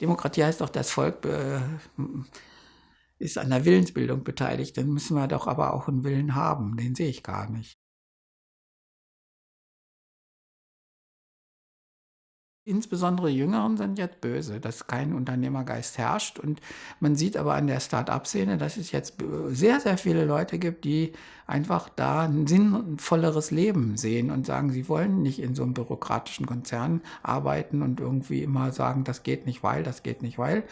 Demokratie heißt doch, das Volk äh, ist an der Willensbildung beteiligt. Dann müssen wir doch aber auch einen Willen haben. Den sehe ich gar nicht. Insbesondere Jüngeren sind jetzt böse, dass kein Unternehmergeist herrscht. Und man sieht aber an der Start-up-Szene, dass es jetzt sehr, sehr viele Leute gibt, die einfach da ein sinnvolleres Leben sehen und sagen, sie wollen nicht in so einem bürokratischen Konzern arbeiten und irgendwie immer sagen, das geht nicht, weil, das geht nicht, weil.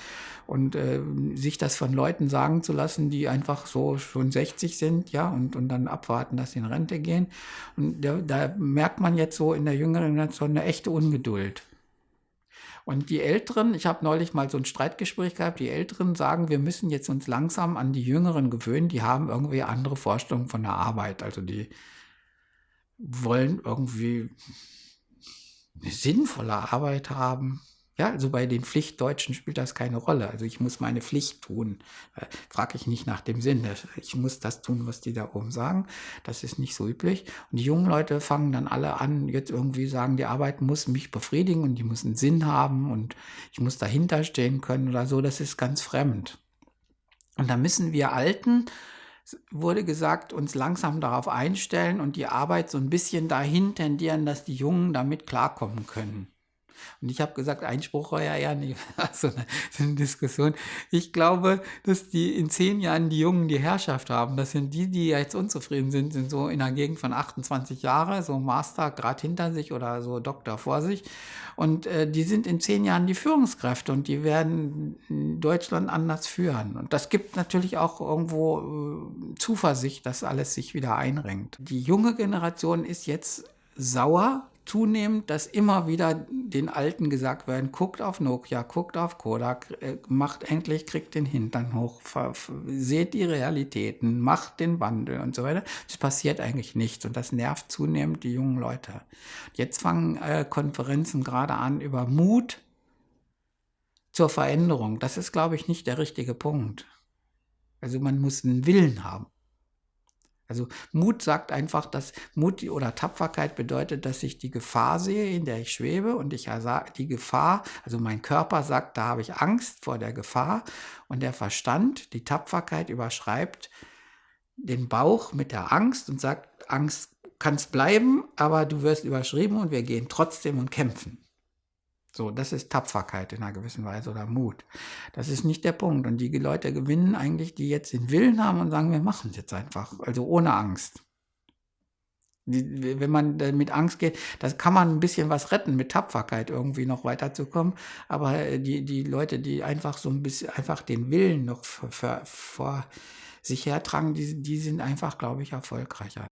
Und äh, sich das von Leuten sagen zu lassen, die einfach so schon 60 sind, ja, und, und dann abwarten, dass sie in Rente gehen. Und da, da merkt man jetzt so in der jüngeren Generation eine echte Ungeduld. Und die Älteren, ich habe neulich mal so ein Streitgespräch gehabt, die Älteren sagen, wir müssen jetzt uns langsam an die Jüngeren gewöhnen, die haben irgendwie andere Vorstellungen von der Arbeit. Also die wollen irgendwie eine sinnvolle Arbeit haben. Ja, also bei den Pflichtdeutschen spielt das keine Rolle. Also ich muss meine Pflicht tun. Äh, Frage ich nicht nach dem Sinn. Ich muss das tun, was die da oben sagen. Das ist nicht so üblich. Und die jungen Leute fangen dann alle an, jetzt irgendwie sagen, die Arbeit muss mich befriedigen und die muss einen Sinn haben und ich muss dahinter stehen können oder so. Das ist ganz fremd. Und da müssen wir Alten wurde gesagt, uns langsam darauf einstellen und die Arbeit so ein bisschen dahin tendieren, dass die Jungen damit klarkommen können. Und ich habe gesagt, Einspruch war ja ja nicht so eine, so eine, Diskussion. Ich glaube, dass die in zehn Jahren die Jungen die Herrschaft haben. Das sind die, die jetzt unzufrieden sind, sind so in der Gegend von 28 Jahre, so Master gerade hinter sich oder so Doktor vor sich. Und äh, die sind in zehn Jahren die Führungskräfte und die werden Deutschland anders führen. Und das gibt natürlich auch irgendwo äh, Zuversicht, dass alles sich wieder einrenkt. Die junge Generation ist jetzt sauer zunehmend, dass immer wieder den Alten gesagt werden, guckt auf Nokia, guckt auf Kodak, äh, macht endlich, kriegt den Hintern hoch, seht die Realitäten, macht den Wandel und so weiter. Es passiert eigentlich nichts und das nervt zunehmend die jungen Leute. Jetzt fangen äh, Konferenzen gerade an über Mut zur Veränderung. Das ist, glaube ich, nicht der richtige Punkt. Also man muss einen Willen haben. Also Mut sagt einfach, dass Mut oder Tapferkeit bedeutet, dass ich die Gefahr sehe, in der ich schwebe und ich die Gefahr, also mein Körper sagt, da habe ich Angst vor der Gefahr und der Verstand, die Tapferkeit überschreibt den Bauch mit der Angst und sagt, Angst kann es bleiben, aber du wirst überschrieben und wir gehen trotzdem und kämpfen. So, das ist Tapferkeit in einer gewissen Weise oder Mut. Das ist nicht der Punkt. Und die Leute gewinnen eigentlich, die jetzt den Willen haben und sagen, wir machen es jetzt einfach. Also ohne Angst. Die, wenn man mit Angst geht, das kann man ein bisschen was retten, mit Tapferkeit irgendwie noch weiterzukommen. Aber die, die Leute, die einfach so ein bisschen, einfach den Willen noch vor sich hertragen, die, die sind einfach, glaube ich, erfolgreicher.